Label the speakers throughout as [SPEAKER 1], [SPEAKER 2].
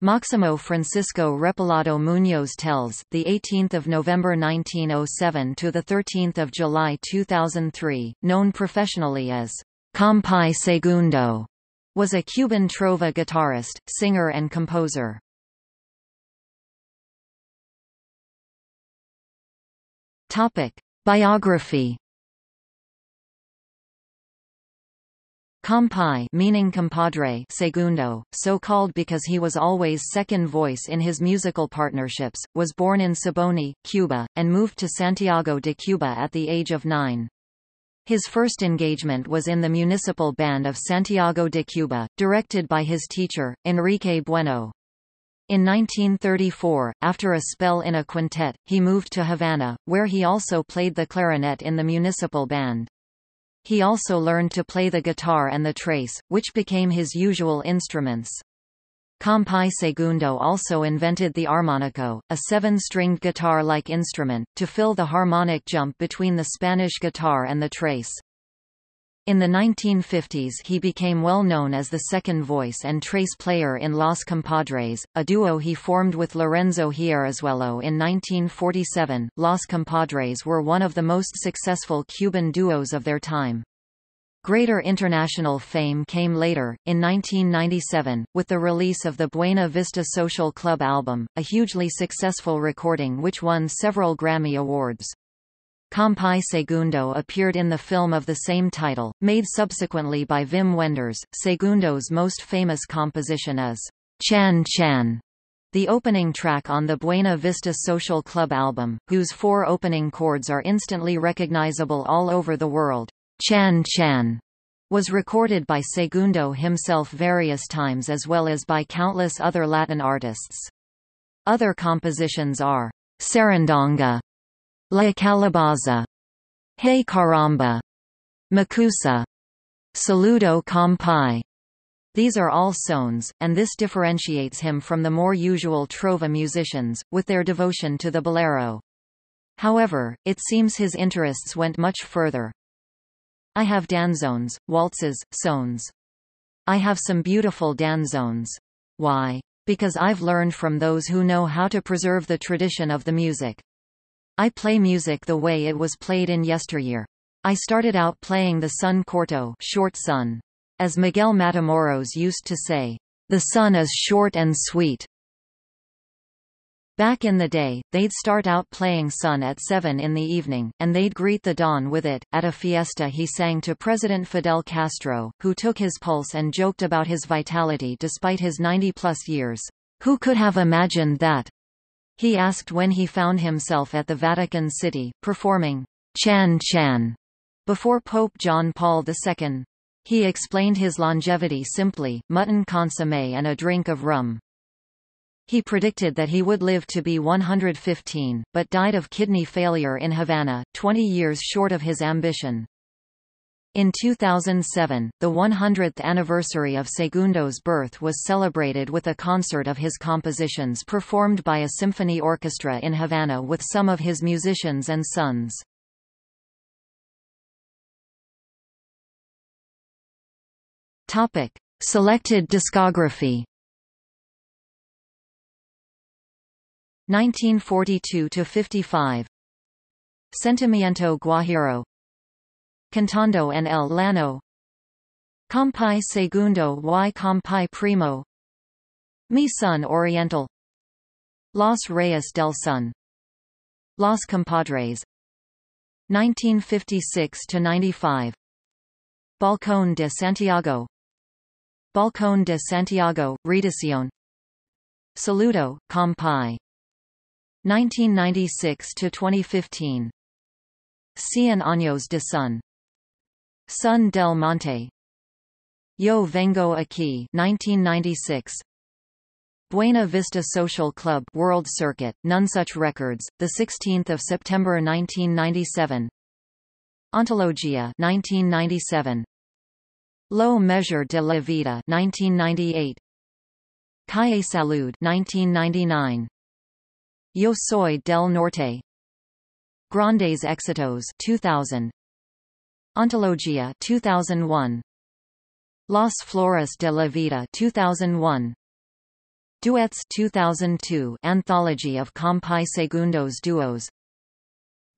[SPEAKER 1] Máximo Francisco Repilado Muñoz Telles, the 18th of November 1907 to the 13th of July 2003, known professionally as Compay Segundo, was a Cuban trova guitarist, singer and composer. Topic: Biography Compay meaning compadre segundo, so called because he was always second voice in his musical partnerships, was born in Siboney, Cuba, and moved to Santiago de Cuba at the age of nine. His first engagement was in the municipal band of Santiago de Cuba, directed by his teacher, Enrique Bueno. In 1934, after a spell in a quintet, he moved to Havana, where he also played the clarinet in the municipal band. He also learned to play the guitar and the tres, which became his usual instruments. Compay Segundo also invented the armonico, a seven-stringed guitar-like instrument, to fill the harmonic jump between the Spanish guitar and the tres. In the 1950s he became well known as the second voice and tres player in Los Compadres, a duo he formed with Lorenzo Hierrazuelo in 1947. Los Compadres were one of the most successful Cuban duos of their time. Greater international fame came later, in 1997, with the release of the Buena Vista Social Club album, a hugely successful recording which won several Grammy Awards. Compay Segundo appeared in the film of the same title, made subsequently by Wim Wenders. Segundo's most famous composition is Chan Chan, the opening track on the Buena Vista Social Club album, whose four opening chords are instantly recognizable all over the world. Chan Chan was recorded by Segundo himself various times as well as by countless other Latin artists. Other compositions are Sarandonga, La Calabaza, Hey Caramba, Makusa, Saludo Compay. These are all sones, and this differentiates him from the more usual trova musicians, with their devotion to the bolero. However, it seems his interests went much further. I have danzones, waltzes, sones. I have some beautiful danzones. Why? Because I've learned from those who know how to preserve the tradition of the music. I play music the way it was played in yesteryear. I started out playing the son corto short son. As Miguel Matamoros used to say, the son is short and sweet. Back in the day, they'd start out playing son at 7 in the evening, and they'd greet the dawn with it. At a fiesta he sang to President Fidel Castro, who took his pulse and joked about his vitality despite his 90-plus years. Who could have imagined that? He asked when he found himself at the Vatican City, performing Chan Chan before Pope John Paul II. He explained his longevity simply, mutton consommé and a drink of rum. He predicted that he would live to be 115, but died of kidney failure in Havana, 20 years short of his ambition. In 2007, the 100th anniversary of Segundo's birth was celebrated with a concert of his compositions performed by a symphony orchestra in Havana with some of his musicians and sons. Topic: Selected discography. 1942 to 55. Sentimiento Guajiro Cantando en el Llano Compay Segundo y Compay Primo. Mi Son Oriental. Los Reyes del Son Los Compadres. 1956–95 Balcón de Santiago. Balcón de Santiago, Reedición. Saludo, Compay 1996–2015 Cien años de Son Son del Monte. Yo Vengo Aquí 1996 Buena Vista Social Club World Circuit, Nonesuch Records, 16 September 1997 Antología 1997 Lo Mejor de la Vida 1998 Calle Salud 1999 Yo Soy del Norte. Grandes Éxitos 2000 Antología 2001 Las Flores de la Vida 2001 Duets 2002 Anthology of Compay Segundos Duos.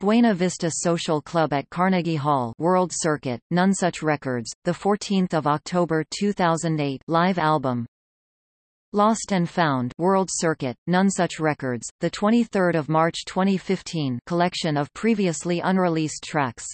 [SPEAKER 1] Buena Vista Social Club at Carnegie Hall World Circuit, Nonesuch Records, the 14th of October 2008 live album. Lost and Found World Circuit, Nonesuch Records, 23 March 2015 collection of previously unreleased tracks